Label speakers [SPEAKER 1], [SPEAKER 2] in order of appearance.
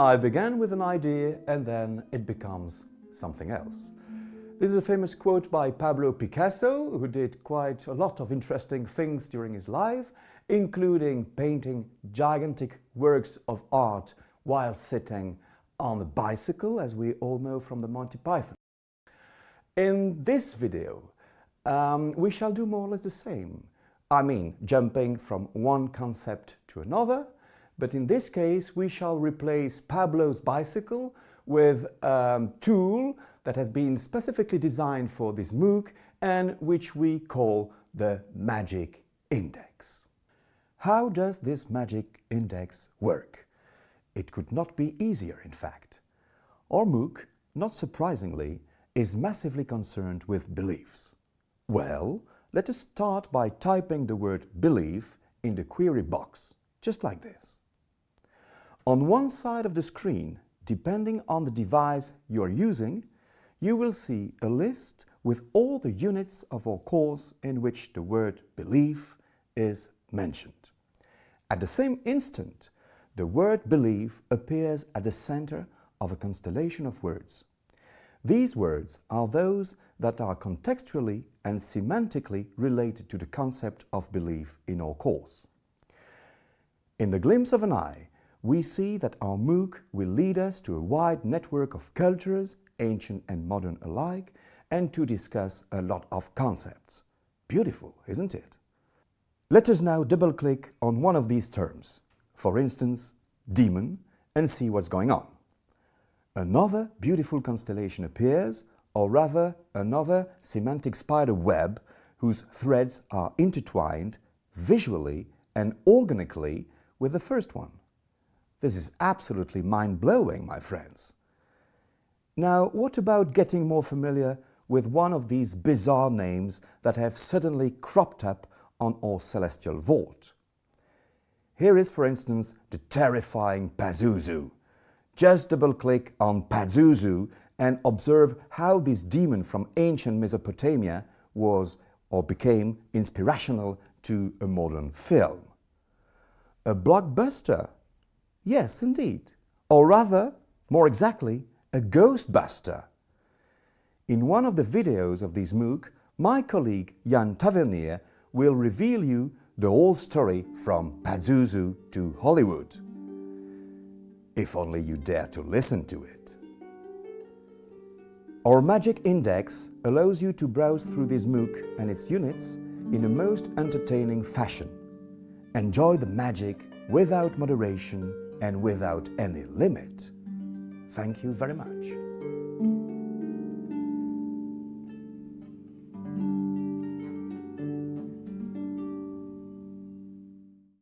[SPEAKER 1] I began with an idea and then it becomes something else. This is a famous quote by Pablo Picasso, who did quite a lot of interesting things during his life, including painting gigantic works of art while sitting on a bicycle, as we all know from the Monty Python. In this video, um, we shall do more or less the same. I mean, jumping from one concept to another, but in this case we shall replace Pablo's bicycle with a tool that has been specifically designed for this MOOC and which we call the Magic Index. How does this Magic Index work? It could not be easier, in fact. Our MOOC, not surprisingly, is massively concerned with beliefs. Well, let us start by typing the word belief in the query box, just like this. On one side of the screen, depending on the device you are using, you will see a list with all the units of our course in which the word belief is mentioned. At the same instant, the word belief appears at the center of a constellation of words. These words are those that are contextually and semantically related to the concept of belief in our course. In the glimpse of an eye, we see that our MOOC will lead us to a wide network of cultures, ancient and modern alike, and to discuss a lot of concepts. Beautiful, isn't it? Let us now double-click on one of these terms, for instance, demon, and see what's going on. Another beautiful constellation appears, or rather another semantic spider web whose threads are intertwined visually and organically with the first one. This is absolutely mind-blowing, my friends. Now, what about getting more familiar with one of these bizarre names that have suddenly cropped up on our celestial vault? Here is, for instance, the terrifying Pazuzu. Just double-click on Pazuzu and observe how this demon from ancient Mesopotamia was or became inspirational to a modern film. A blockbuster Yes, indeed. Or rather, more exactly, a ghostbuster. In one of the videos of this MOOC, my colleague Jan Tavernier will reveal you the whole story from Pazuzu to Hollywood. If only you dare to listen to it. Our Magic Index allows you to browse through this MOOC and its units in a most entertaining fashion. Enjoy the magic without moderation and without any limit. Thank you very much.